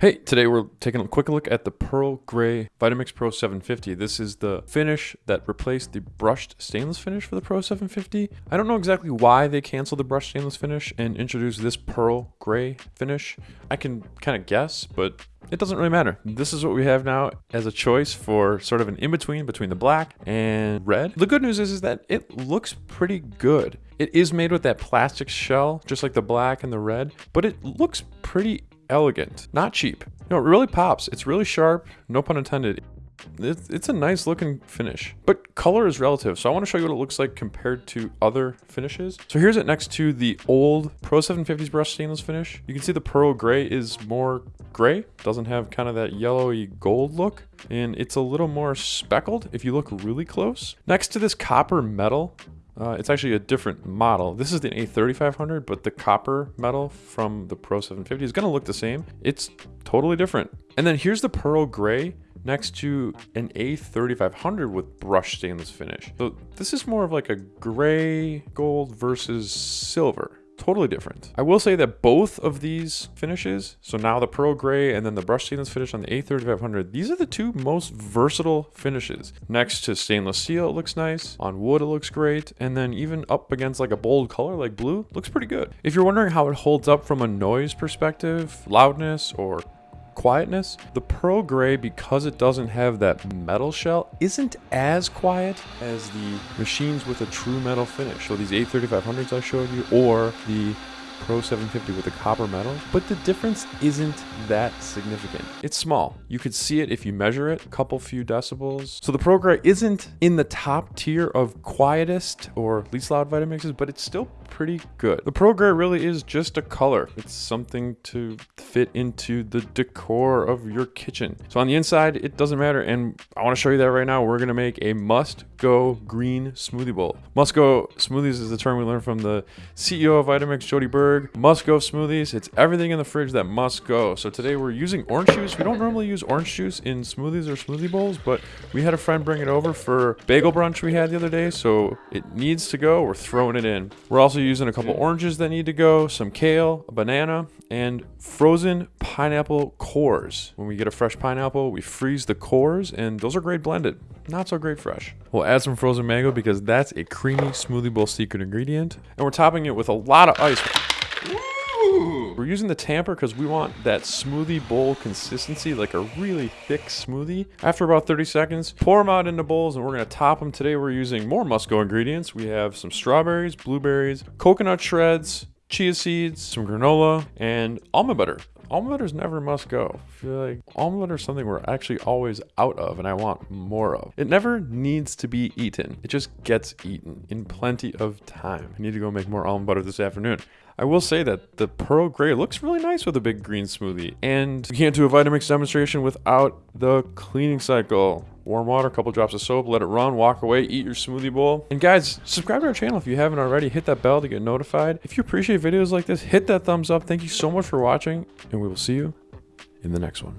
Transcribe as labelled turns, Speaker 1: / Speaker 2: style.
Speaker 1: Hey, today we're taking a quick look at the Pearl Gray Vitamix Pro 750. This is the finish that replaced the brushed stainless finish for the Pro 750. I don't know exactly why they canceled the brushed stainless finish and introduced this Pearl Gray finish. I can kind of guess, but it doesn't really matter. This is what we have now as a choice for sort of an in-between between the black and red. The good news is, is that it looks pretty good. It is made with that plastic shell, just like the black and the red, but it looks pretty elegant, not cheap. Know, it really pops. It's really sharp, no pun intended. It's, a nice looking finish, but color is relative. So I want to show you what it looks like compared to other finishes. So here's it next to the old Pro 750's brushed stainless finish. You can see the pearl gray is more gray, doesn't have kind of that yellowy gold look, and it's a little more speckled if you look really close. Next to this copper metal, uh, it's actually a different model. This is the A3500, but the copper metal from the Pro 750 is going to look the same. It's totally different. And then here's the pearl gray next to an A3500 with brushed stainless finish. So this is more of like a gray gold versus silver totally different. I will say that both of these finishes, so now the Pearl Gray and then the brushed stainless finish on the A3500, these are the two most versatile finishes. Next to stainless steel, it looks nice. On wood, it looks great. And then even up against like a bold color like blue, looks pretty good. If you're wondering how it holds up from a noise perspective, loudness, or quietness. The Pearl Gray, because it doesn't have that metal shell, isn't as quiet as the machines with a true metal finish. So these A3500s I showed you, or the Pro 750 with the copper metal, but the difference isn't that significant. It's small. You could see it if you measure it, a couple few decibels. So the Pearl Gray isn't in the top tier of quietest or least loud Vitamixes, but it's still pretty good. The Pearl Gray really is just a color. It's something to fit into the decor of your kitchen. So on the inside, it doesn't matter. And I want to show you that right now. We're going to make a must go green smoothie bowl. Must go smoothies is the term we learned from the CEO of Vitamix, Jodi Must go smoothies. It's everything in the fridge that must go. So today we're using orange juice. We don't normally use orange juice in smoothies or smoothie bowls, but we had a friend bring it over for bagel brunch we had the other day. So it needs to go. We're throwing it in. We're also using a couple oranges that need to go, some kale, a banana, and frozen pineapple cores. When we get a fresh pineapple, we freeze the cores, and those are great blended. Not so great fresh. We'll add some frozen mango because that's a creamy smoothie bowl secret ingredient. And we're topping it with a lot of ice. We're using the tamper because we want that smoothie bowl consistency, like a really thick smoothie. After about 30 seconds, pour them out into bowls and we're to top them. Today we're using more must-go ingredients. We have some strawberries, blueberries, coconut shreds, chia seeds, some granola, and almond butter. Butter never must go. I feel like butter is something we're actually always out of and I want more of. It never needs to be eaten. It just gets eaten in plenty of time. I need to go make more almond butter this afternoon. I will say that the Pearl Gray looks really nice with a big green smoothie. And you can't do a Vitamix demonstration without the cleaning cycle warm water, a couple drops of soap, let it run, walk away, eat your smoothie bowl. And guys, subscribe to our channel if you haven't already. Hit that bell to get notified. If you appreciate videos like this, hit that thumbs up. Thank you so much for watching, and we will see you in the next one.